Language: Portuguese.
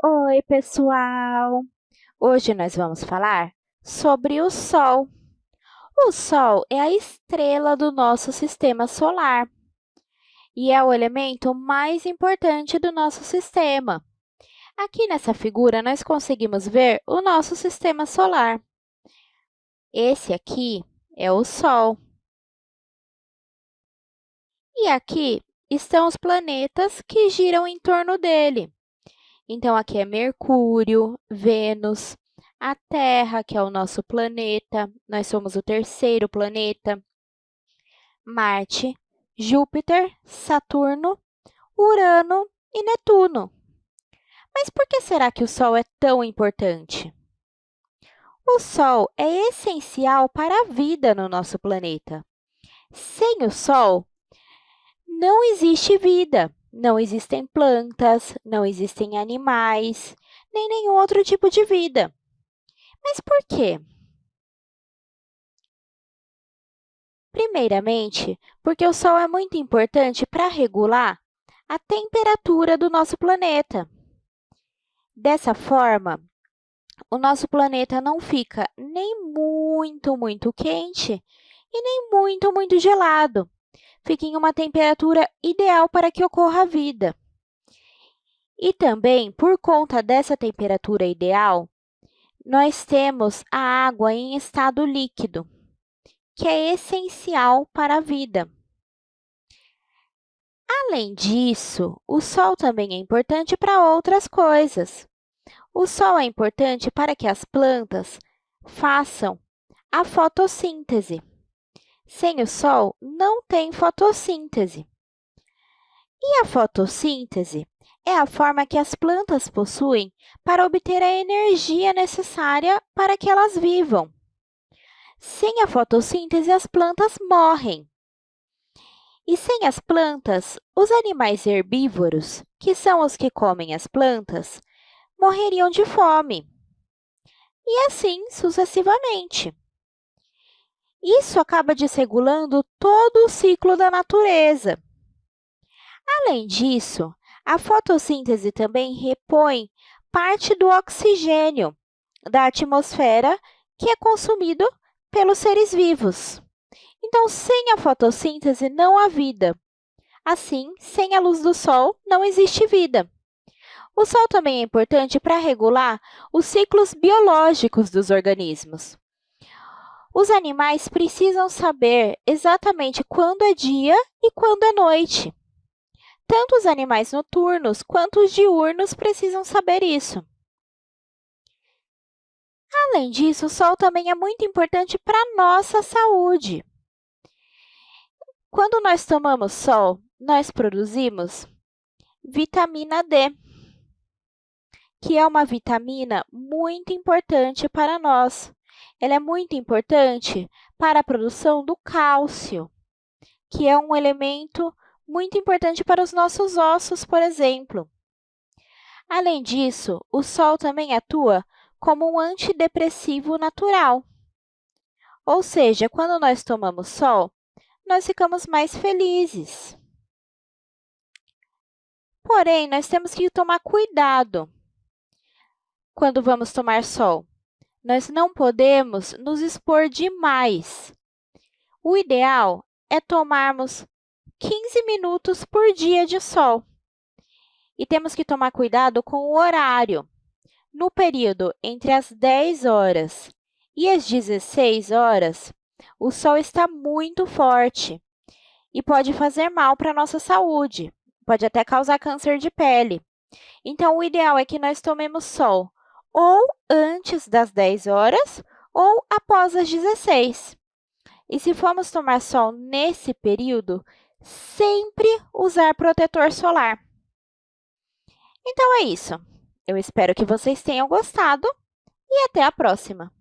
Oi, pessoal! Hoje nós vamos falar sobre o Sol. O Sol é a estrela do nosso sistema solar e é o elemento mais importante do nosso sistema. Aqui nessa figura, nós conseguimos ver o nosso sistema solar. Esse aqui é o Sol. E aqui estão os planetas que giram em torno dele. Então, aqui é Mercúrio, Vênus, a Terra, que é o nosso planeta, nós somos o terceiro planeta, Marte, Júpiter, Saturno, Urano e Netuno. Mas por que será que o Sol é tão importante? O Sol é essencial para a vida no nosso planeta. Sem o Sol, não existe vida. Não existem plantas, não existem animais, nem nenhum outro tipo de vida. Mas por quê? Primeiramente, porque o Sol é muito importante para regular a temperatura do nosso planeta. Dessa forma, o nosso planeta não fica nem muito, muito quente e nem muito, muito gelado fique em uma temperatura ideal para que ocorra a vida. E também, por conta dessa temperatura ideal, nós temos a água em estado líquido, que é essencial para a vida. Além disso, o Sol também é importante para outras coisas. O Sol é importante para que as plantas façam a fotossíntese. Sem o Sol, não tem fotossíntese. E a fotossíntese é a forma que as plantas possuem para obter a energia necessária para que elas vivam. Sem a fotossíntese, as plantas morrem. E sem as plantas, os animais herbívoros, que são os que comem as plantas, morreriam de fome. E assim sucessivamente. Isso acaba desregulando todo o ciclo da natureza. Além disso, a fotossíntese também repõe parte do oxigênio da atmosfera que é consumido pelos seres vivos. Então, sem a fotossíntese, não há vida. Assim, sem a luz do Sol, não existe vida. O Sol também é importante para regular os ciclos biológicos dos organismos. Os animais precisam saber exatamente quando é dia e quando é noite. Tanto os animais noturnos quanto os diurnos precisam saber isso. Além disso, o sol também é muito importante para a nossa saúde. Quando nós tomamos sol, nós produzimos vitamina D, que é uma vitamina muito importante para nós, ela é muito importante para a produção do cálcio, que é um elemento muito importante para os nossos ossos, por exemplo. Além disso, o sol também atua como um antidepressivo natural. Ou seja, quando nós tomamos sol, nós ficamos mais felizes. Porém, nós temos que tomar cuidado quando vamos tomar sol, nós não podemos nos expor demais. O ideal é tomarmos 15 minutos por dia de sol. E temos que tomar cuidado com o horário. No período entre as 10 horas e as 16 horas, o sol está muito forte e pode fazer mal para a nossa saúde, pode até causar câncer de pele. Então, o ideal é que nós tomemos sol ou antes das 10 horas ou após as 16. E se formos tomar sol nesse período, sempre usar protetor solar. Então, é isso. Eu espero que vocês tenham gostado e até a próxima!